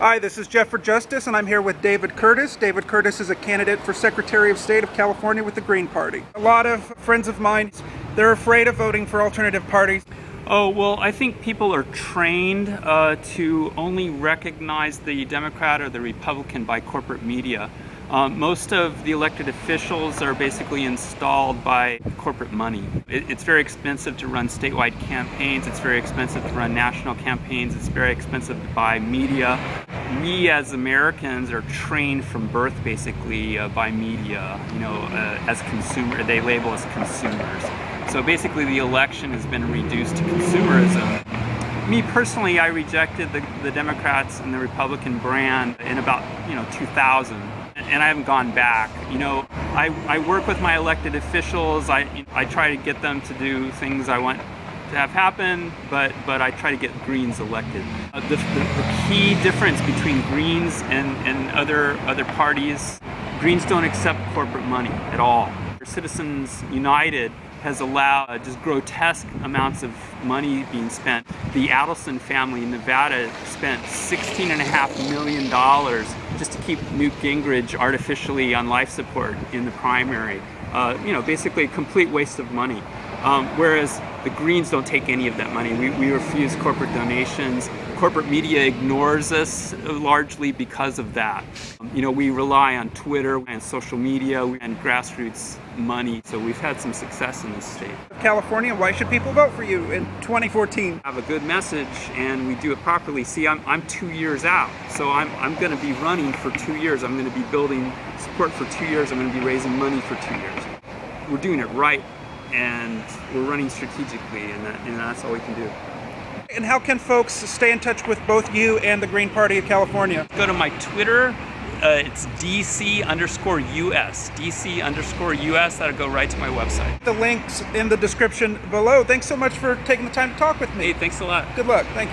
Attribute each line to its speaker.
Speaker 1: Hi, this is Jeff for Justice, and I'm here with David Curtis. David Curtis is a candidate for Secretary of State of California with the Green Party. A lot of friends of mine, they're afraid of voting for alternative parties.
Speaker 2: Oh, well, I think people are trained uh, to only recognize the Democrat or the Republican by corporate media. Um, most of the elected officials are basically installed by corporate money. It, it's very expensive to run statewide campaigns, it's very expensive to run national campaigns, it's very expensive to buy media. We as Americans are trained from birth basically uh, by media, you know, uh, as consumer, they label us consumers. So basically the election has been reduced to consumerism. Me personally, I rejected the, the Democrats and the Republican brand in about, you know, 2000 and I haven't gone back. You know, I, I work with my elected officials. I, I try to get them to do things I want to have happen, but, but I try to get Greens elected. Uh, the, the, the, key difference between Greens and, and other, other parties, Greens don't accept corporate money at all. Citizens United has allowed uh, just grotesque amounts of money being spent. The Adelson family in Nevada spent $16.5 million just to keep Newt Gingrich artificially on life support in the primary. Uh, you know, basically a complete waste of money. Um, whereas the Greens don't take any of that money. We, we refuse corporate donations. Corporate media ignores us largely because of that. Um, you know, we rely on Twitter and social media and grassroots money, so we've had some success in this state.
Speaker 1: California, why should people vote for you in 2014?
Speaker 2: I Have a good message and we do it properly. See, I'm, I'm two years out, so I'm, I'm going to be running for two years. I'm going to be building support for two years. I'm going to be raising money for two years. We're doing it right and we're running strategically and, that, and that's all we can do.
Speaker 1: And how can folks stay in touch with both you and the Green Party of California?
Speaker 2: Go to my Twitter. Uh, it's DC underscore US. DC underscore US. That'll go right to my website.
Speaker 1: The links in the description below. Thanks so much for taking the time to talk with me.
Speaker 2: Hey, thanks a lot.
Speaker 1: Good luck. Thank you.